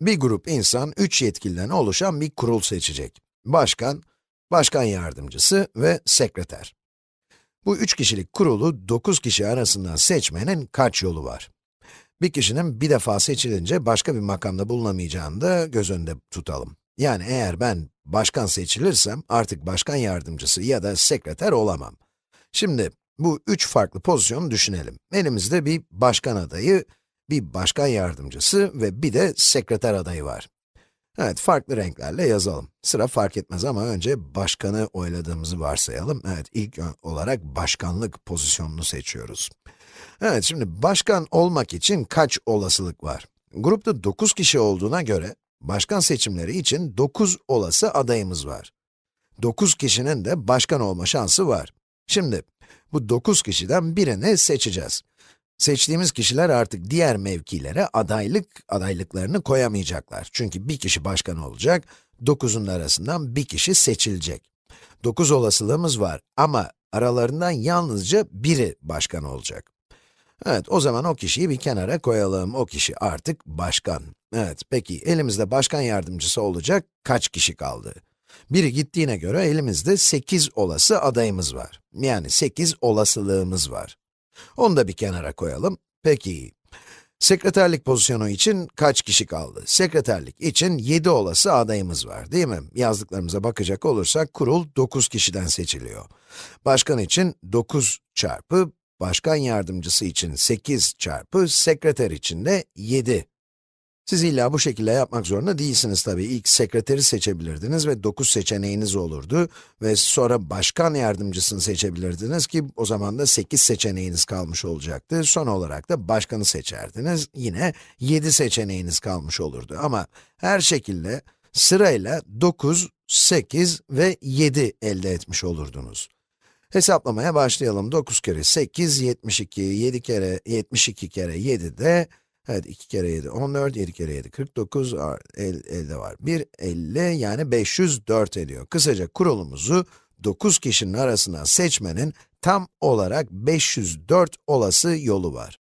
Bir grup insan, 3 yetkiliden oluşan bir kurul seçecek. Başkan, başkan yardımcısı ve sekreter. Bu üç kişilik kurulu 9 kişi arasından seçmenin kaç yolu var? Bir kişinin bir defa seçilince başka bir makamda bulunamayacağını da göz önünde tutalım. Yani eğer ben başkan seçilirsem artık başkan yardımcısı ya da sekreter olamam. Şimdi bu üç farklı pozisyonu düşünelim. Elimizde bir başkan adayı, bir başkan yardımcısı ve bir de sekreter adayı var. Evet, farklı renklerle yazalım. Sıra fark etmez ama önce başkanı oyladığımızı varsayalım. Evet, ilk olarak başkanlık pozisyonunu seçiyoruz. Evet, şimdi başkan olmak için kaç olasılık var? Grupta 9 kişi olduğuna göre, başkan seçimleri için 9 olası adayımız var. 9 kişinin de başkan olma şansı var. Şimdi, bu 9 kişiden birini seçeceğiz. Seçtiğimiz kişiler artık diğer mevkilere adaylık adaylıklarını koyamayacaklar. Çünkü bir kişi başkan olacak, 9'un arasından bir kişi seçilecek. 9 olasılığımız var ama aralarından yalnızca biri başkan olacak. Evet, o zaman o kişiyi bir kenara koyalım. O kişi artık başkan. Evet, peki elimizde başkan yardımcısı olacak kaç kişi kaldı? Biri gittiğine göre elimizde 8 olası adayımız var. Yani 8 olasılığımız var. Onu da bir kenara koyalım. Peki, sekreterlik pozisyonu için kaç kişi kaldı? Sekreterlik için 7 olası adayımız var, değil mi? Yazdıklarımıza bakacak olursak, kurul 9 kişiden seçiliyor. Başkan için 9 çarpı, başkan yardımcısı için 8 çarpı, sekreter için de 7 siz illa bu şekilde yapmak zorunda değilsiniz tabii. İlk sekreteri seçebilirdiniz ve 9 seçeneğiniz olurdu. Ve sonra başkan yardımcısını seçebilirdiniz ki o zaman da 8 seçeneğiniz kalmış olacaktı. Son olarak da başkanı seçerdiniz. Yine 7 seçeneğiniz kalmış olurdu. Ama her şekilde sırayla 9, 8 ve 7 elde etmiş olurdunuz. Hesaplamaya başlayalım. 9 kere 8, 72, 7 kere, 72 kere 7 de Evet, 2 kere 7, 14, 7 kere 7, 49, el, elde var. 1, 50, yani 504 ediyor. Kısaca kurulumuzu 9 kişinin arasından seçmenin tam olarak 504 olası yolu var.